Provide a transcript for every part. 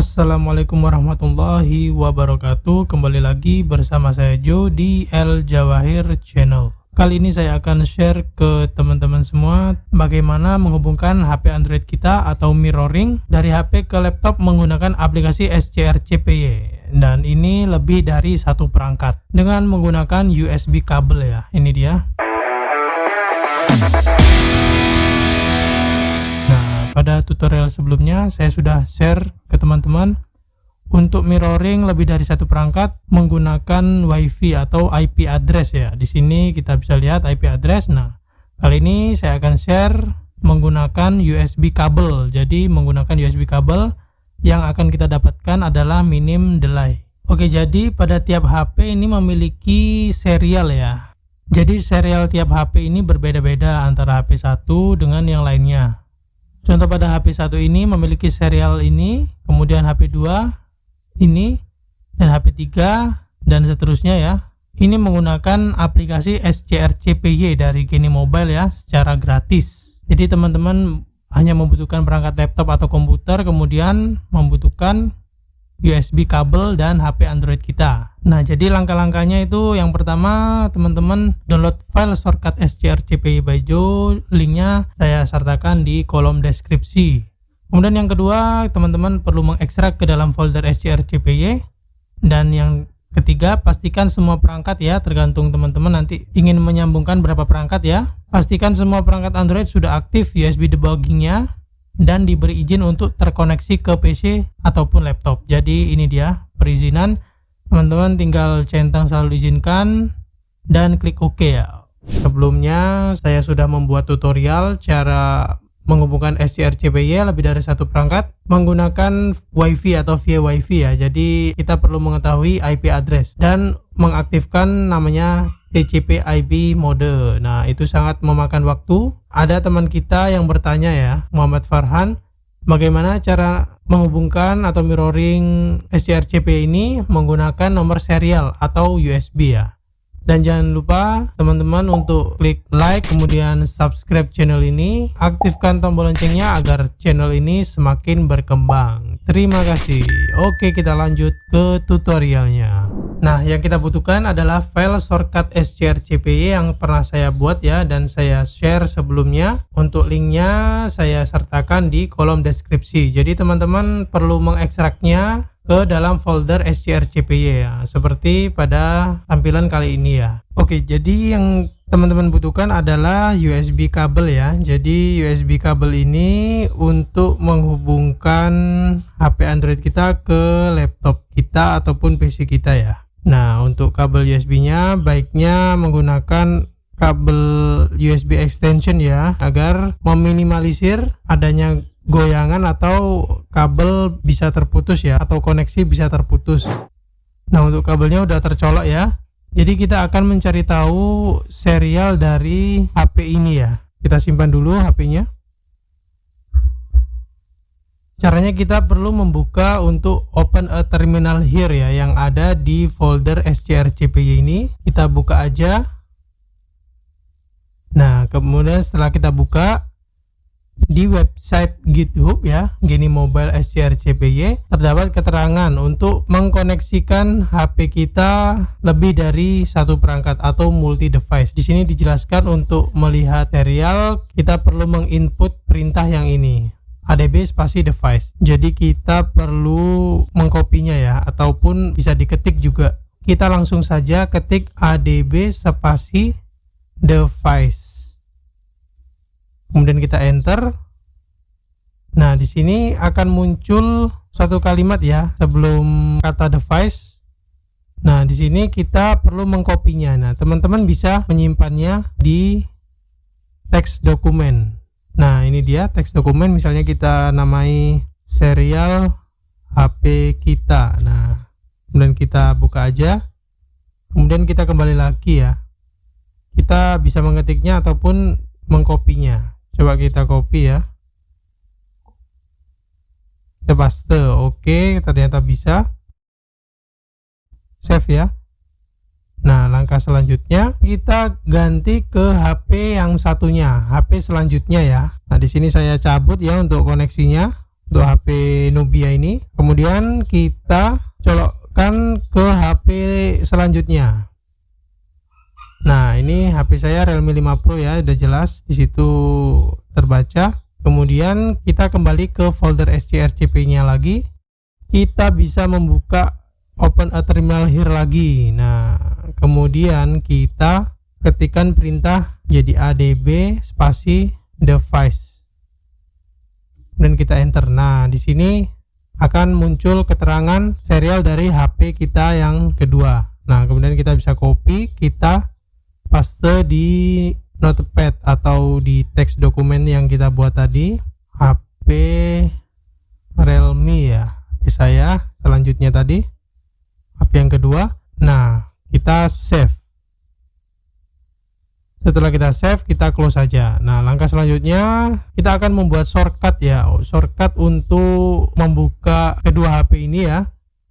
Assalamualaikum warahmatullahi wabarakatuh. Kembali lagi bersama saya Joe di El Jawahir Channel. Kali ini saya akan share ke teman-teman semua Bagaimana menghubungkan HP Android kita atau mirroring Dari HP ke laptop menggunakan aplikasi SCR CPY Dan ini lebih dari satu perangkat Dengan menggunakan USB kabel ya. Ini dia pada tutorial sebelumnya saya sudah share ke teman-teman untuk mirroring lebih dari satu perangkat menggunakan WiFi atau IP address ya. Di sini kita bisa lihat IP address. Nah, kali ini saya akan share menggunakan USB kabel. Jadi menggunakan USB kabel yang akan kita dapatkan adalah minim delay. Oke, jadi pada tiap HP ini memiliki serial ya. Jadi serial tiap HP ini berbeda-beda antara HP satu dengan yang lainnya. Contoh pada HP 1 ini memiliki serial ini, kemudian HP 2 ini, dan HP 3 dan seterusnya ya. Ini menggunakan aplikasi SCR CPY dari Geni Mobile ya secara gratis. Jadi teman-teman hanya membutuhkan perangkat laptop atau komputer kemudian membutuhkan USB kabel dan HP Android kita. Nah, jadi langkah-langkahnya itu yang pertama teman-teman download file shortcut SCR by Joe, linknya saya sertakan di kolom deskripsi. Kemudian yang kedua, teman-teman perlu mengekstrak ke dalam folder SCR CPY dan yang ketiga, pastikan semua perangkat ya, tergantung teman-teman nanti ingin menyambungkan berapa perangkat ya. Pastikan semua perangkat Android sudah aktif USB debuggingnya dan diberi izin untuk terkoneksi ke PC ataupun laptop. Jadi ini dia perizinan. Teman-teman tinggal centang selalu izinkan dan klik OK ya. Sebelumnya saya sudah membuat tutorial cara menghubungkan SCR CPY lebih dari satu perangkat menggunakan WiFi atau via WiFi ya. Jadi kita perlu mengetahui IP address dan mengaktifkan namanya TCP IP mode. Nah, itu sangat memakan waktu. Ada teman kita yang bertanya ya, Muhammad Farhan, bagaimana cara menghubungkan atau mirroring SCRCP ini menggunakan nomor serial atau USB ya. Dan jangan lupa teman-teman untuk klik like kemudian subscribe channel ini, aktifkan tombol loncengnya agar channel ini semakin berkembang. Terima kasih. Oke, kita lanjut ke tutorialnya. Nah, yang kita butuhkan adalah file shortcut SCRCPY yang pernah saya buat ya dan saya share sebelumnya. Untuk linknya saya sertakan di kolom deskripsi. Jadi teman-teman perlu mengekstraknya ke dalam folder SCRCPY ya, seperti pada tampilan kali ini ya. Oke, jadi yang teman-teman butuhkan adalah USB kabel ya. Jadi USB kabel ini untuk menghubungkan HP Android kita ke laptop kita ataupun PC kita ya. Nah, untuk kabel USB-nya baiknya menggunakan kabel USB extension ya agar meminimalisir adanya goyangan atau kabel bisa terputus ya atau koneksi bisa terputus. Nah, untuk kabelnya udah tercolok ya. Jadi kita akan mencari tahu serial dari HP ini ya. Kita simpan dulu HP-nya. Caranya kita perlu membuka untuk open a terminal here ya yang ada di folder scrcpy ini. Kita buka aja. Nah, kemudian setelah kita buka di website GitHub ya, Geni Mobile SCRCPY terdapat keterangan untuk mengkoneksikan HP kita lebih dari satu perangkat atau multi device. Di sini dijelaskan untuk melihat serial kita perlu menginput perintah yang ini adb spasi device. Jadi kita perlu mengkopinya ya ataupun bisa diketik juga. Kita langsung saja ketik adb spasi device. Kemudian kita enter. Nah, di sini akan muncul satu kalimat ya sebelum kata device. Nah, di sini kita perlu mengkopinya. Nah, teman-teman bisa menyimpannya di teks dokumen. Nah, ini dia teks dokumen misalnya kita namai serial HP kita. Nah, kemudian kita buka aja. Kemudian kita kembali lagi ya. Kita bisa mengetiknya ataupun mengkopinya. Coba kita copy ya. Kita paste. Oke, ternyata bisa. Save ya. Nah, langkah selanjutnya kita ganti ke HP yang satunya, HP selanjutnya ya. Nah, di sini saya cabut ya untuk koneksinya. untuk HP Nubia ini kemudian kita colokkan ke HP selanjutnya nah ini HP saya Realme 5 Pro ya udah jelas di situ terbaca kemudian kita kembali ke folder SCRCP nya lagi kita bisa membuka open a terminal here lagi nah kemudian kita ketikkan perintah jadi adb spasi device dan kita enter. Nah, di sini akan muncul keterangan serial dari HP kita yang kedua. Nah, kemudian kita bisa copy, kita paste di notepad atau di teks dokumen yang kita buat tadi. HP Realme ya. HP saya selanjutnya tadi HP yang kedua. Nah, kita save. Setelah kita save kita close saja. Nah langkah selanjutnya kita akan membuat shortcut ya. Shortcut untuk membuka kedua HP ini ya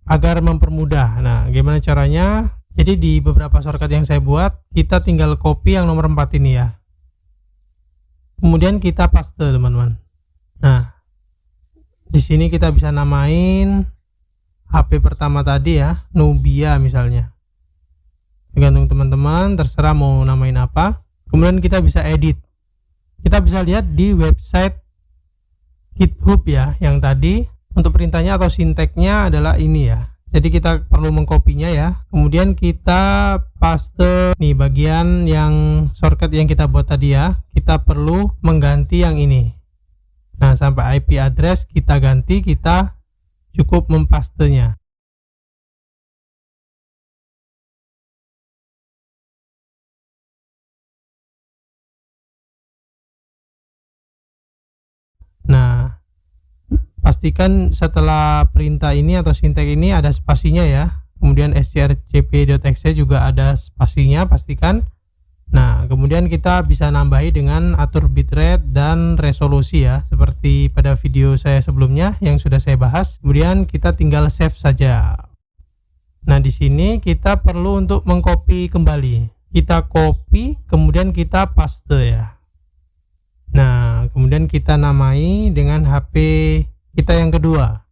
agar mempermudah. Nah gimana caranya? Jadi di beberapa shortcut yang saya buat kita tinggal copy yang nomor 4 ini ya. Kemudian kita paste teman-teman. Nah di sini kita bisa namain HP pertama tadi ya Nubia misalnya tergantung teman-teman terserah mau namain apa. Kemudian kita bisa edit. Kita bisa lihat di website GitHub ya yang tadi. Untuk perintahnya atau sinteknya adalah ini ya. Jadi kita perlu mengkopinya ya. Kemudian kita paste nih bagian yang shortcut yang kita buat tadi ya. Kita perlu mengganti yang ini. Nah sampai IP address kita ganti kita cukup mempastenya pastikan setelah perintah ini atau sintek ini ada spasinya ya. Kemudian strcp.exe juga ada spasinya, pastikan. Nah, kemudian kita bisa nambahi dengan atur bitrate dan resolusi ya, seperti pada video saya sebelumnya yang sudah saya bahas. Kemudian kita tinggal save saja. Nah, di sini kita perlu untuk mengcopy kembali. Kita copy, kemudian kita paste ya. Nah, kemudian kita namai dengan HP kita yang kedua.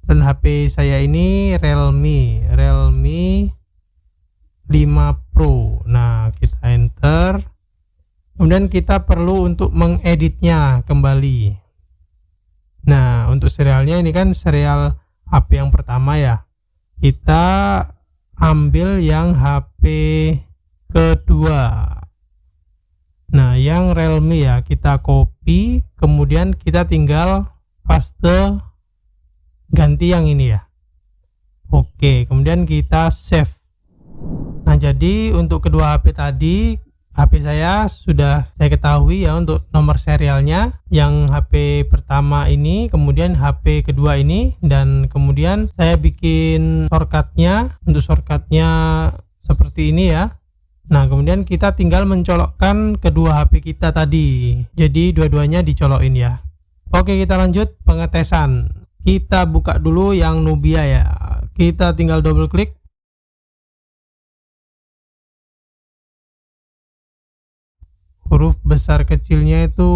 Dan HP saya ini Realme, Realme 5 Pro. Nah, kita enter. Kemudian kita perlu untuk mengeditnya kembali. Nah, untuk serialnya ini kan serial HP yang pertama ya. Kita ambil yang HP kedua Nah, yang Realme ya, kita copy, kemudian kita tinggal paste ganti yang ini ya. Oke, kemudian kita save. Nah, jadi untuk kedua HP tadi, HP saya sudah saya ketahui ya untuk nomor serialnya yang HP pertama ini, kemudian HP kedua ini dan kemudian saya bikin shortcutnya untuk shortcutnya seperti ini ya Nah, kemudian kita tinggal mencolokkan kedua HP kita tadi. Jadi dua-duanya dicolokin ya. Oke, kita lanjut pengetesan. Kita buka dulu yang Nubia ya. Kita tinggal double klik. Huruf besar kecilnya itu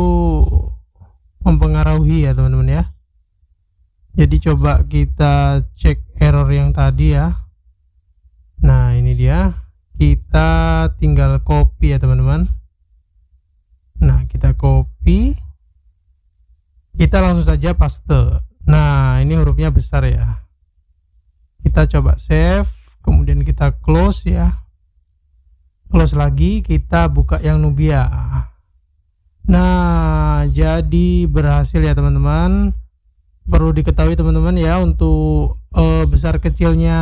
mempengaruhi ya, teman-teman ya. Jadi coba kita cek error yang tadi ya. Nah, ini dia kita tinggal copy ya teman-teman nah kita copy kita langsung saja paste. Nah ini hurufnya besar ya. Kita coba save kemudian kita close ya. Close lagi kita buka yang Nubia. Nah jadi berhasil ya teman-teman. Perlu diketahui teman-teman ya untuk uh, besar kecilnya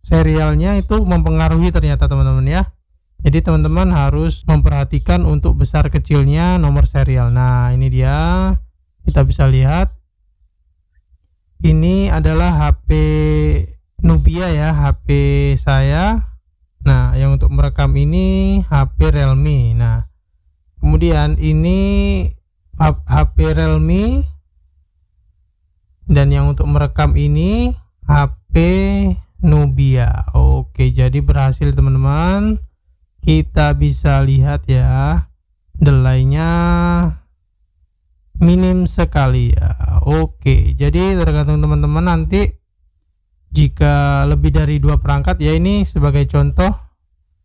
serialnya itu mempengaruhi ternyata teman-teman ya. Jadi teman-teman harus memperhatikan untuk besar kecilnya nomor serial. Nah ini dia kita bisa lihat. Ini adalah HP Nubia ya HP saya. Nah yang untuk merekam ini HP Realme. Nah kemudian ini HP Realme. Dan yang untuk merekam ini HP Nubia. Oke jadi berhasil teman-teman. Kita bisa lihat ya delaynya minim sekali ya. Oke jadi tergantung teman-teman nanti jika lebih dari dua perangkat ya ini sebagai contoh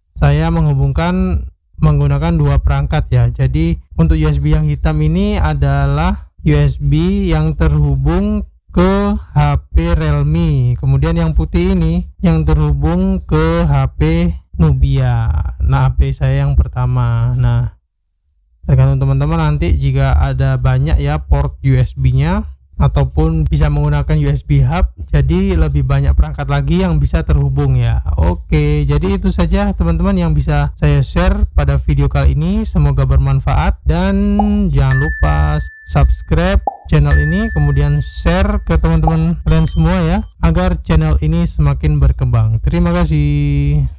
saya menghubungkan menggunakan dua perangkat ya. Jadi untuk USB yang hitam ini adalah USB yang terhubung ke HP Realme. Kemudian yang putih ini yang terhubung ke HP Nubia. Nah HP saya yang pertama. Nah tergantung teman-teman nanti jika ada banyak ya port USB nya ataupun bisa menggunakan USB hub jadi lebih banyak perangkat lagi yang bisa terhubung ya. Oke jadi itu saja teman-teman yang bisa saya share pada video kali ini. Semoga bermanfaat dan jangan lupa subscribe channel ini kemudian share ke teman-teman kalian semua ya agar channel ini semakin berkembang. Terima kasih